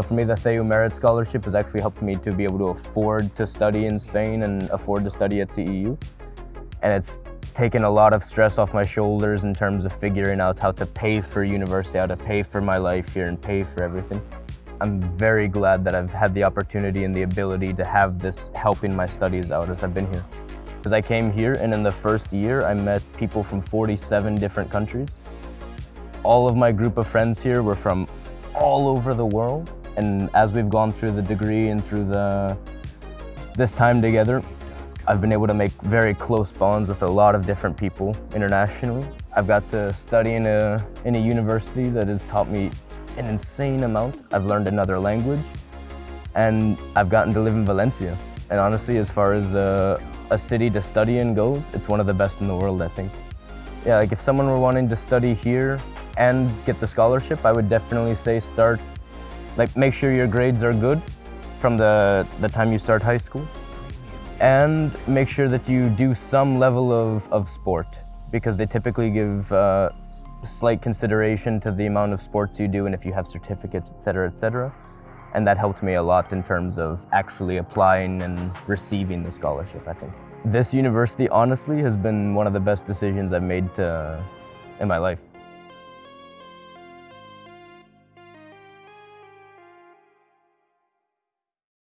So for me, the CEU Merit Scholarship has actually helped me to be able to afford to study in Spain and afford to study at CEU. And it's taken a lot of stress off my shoulders in terms of figuring out how to pay for university, how to pay for my life here and pay for everything. I'm very glad that I've had the opportunity and the ability to have this helping my studies out as I've been here. Because I came here and in the first year I met people from 47 different countries. All of my group of friends here were from all over the world and as we've gone through the degree and through the this time together, I've been able to make very close bonds with a lot of different people internationally. I've got to study in a, in a university that has taught me an insane amount. I've learned another language and I've gotten to live in Valencia. And honestly, as far as a, a city to study in goes, it's one of the best in the world, I think. Yeah, like if someone were wanting to study here and get the scholarship, I would definitely say start, like make sure your grades are good from the, the time you start high school and make sure that you do some level of, of sport because they typically give uh, slight consideration to the amount of sports you do and if you have certificates, etc., etc. And that helped me a lot in terms of actually applying and receiving the scholarship, I think. This university, honestly, has been one of the best decisions I've made to, in my life.